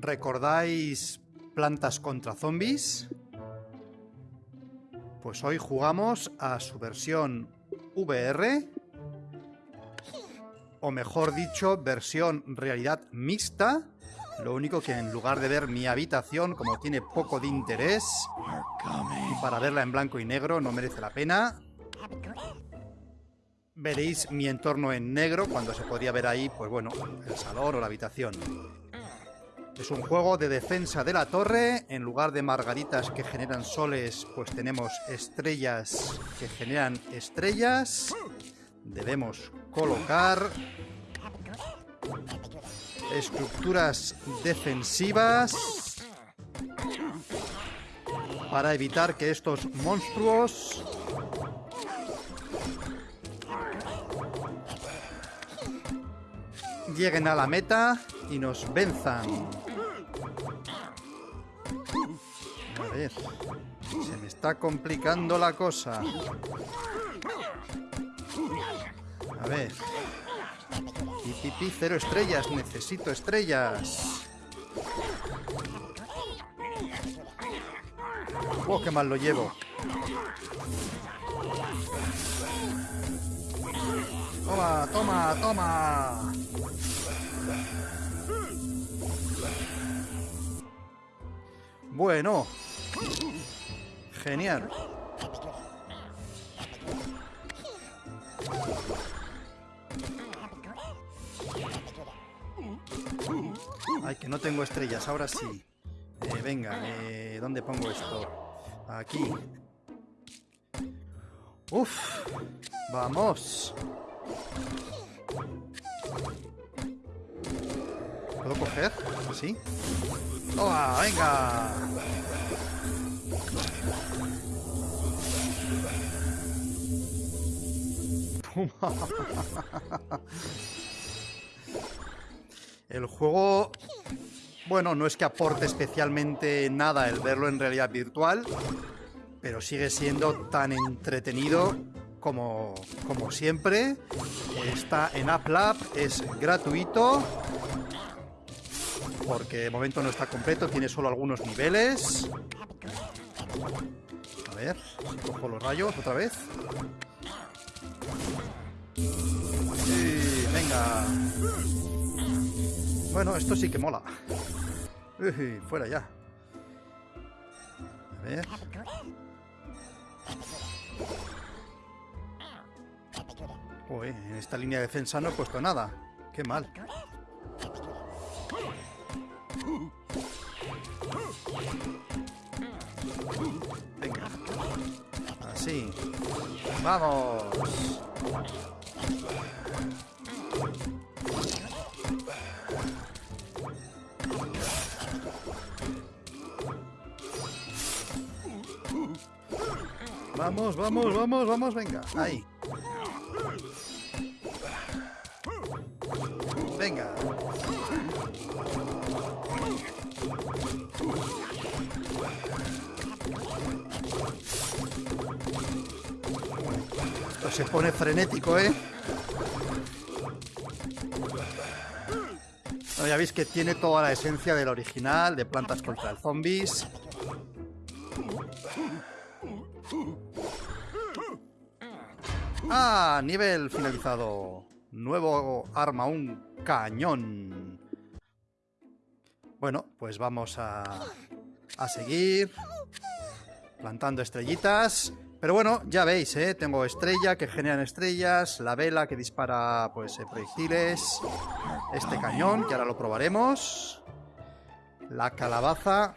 ¿Recordáis Plantas contra Zombies? Pues hoy jugamos a su versión VR, o mejor dicho, versión realidad mixta. Lo único que en lugar de ver mi habitación, como tiene poco de interés, y para verla en blanco y negro no merece la pena, veréis mi entorno en negro cuando se podría ver ahí, pues bueno, el salón o la habitación. Es un juego de defensa de la torre. En lugar de margaritas que generan soles, pues tenemos estrellas que generan estrellas. Debemos colocar estructuras defensivas para evitar que estos monstruos lleguen a la meta y nos venzan. Ver, se me está complicando la cosa. A ver. Pipipi, cero estrellas, necesito estrellas. Oh, qué mal lo llevo. Toma, toma, toma. Bueno. Genial. Ay, que no tengo estrellas, ahora sí. Eh, venga, eh, ¿dónde pongo esto? Aquí. Uf, vamos. ¿Puedo coger? ¿Sí? ¡Toma, venga! El juego, bueno, no es que aporte especialmente nada el verlo en realidad virtual, pero sigue siendo tan entretenido como, como siempre. Está en AppLab, es gratuito porque de momento no está completo, tiene solo algunos niveles. A ver, cojo los rayos otra vez. Sí, venga. Bueno, esto sí que mola. Uy, fuera ya. A ver. Uy, en esta línea de defensa no he puesto nada. Qué mal. ¡Vamos! Vamos, vamos, vamos, venga. Ahí. Venga. Se pone frenético, ¿eh? ya veis que tiene toda la esencia del original, de plantas contra el zombies. Ah, nivel finalizado. Nuevo arma, un cañón. Bueno, pues vamos a, a seguir plantando estrellitas. Pero bueno, ya veis, ¿eh? Tengo estrella que generan estrellas, la vela que dispara pues eh, proyectiles, este cañón, que ahora lo probaremos, la calabaza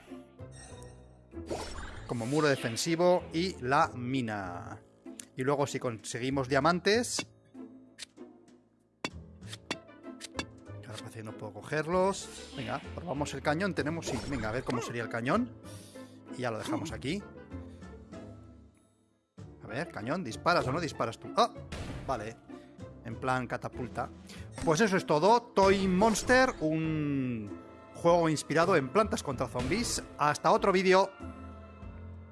como muro defensivo y la mina. Y luego si conseguimos diamantes... Parece que no puedo cogerlos. Venga, probamos el cañón. Tenemos... Sí, venga, a ver cómo sería el cañón. Y ya lo dejamos aquí. Ver, cañón, ¿disparas o no disparas tú? ¡Ah! Vale, en plan catapulta. Pues eso es todo. Toy Monster, un juego inspirado en plantas contra zombies. Hasta otro vídeo.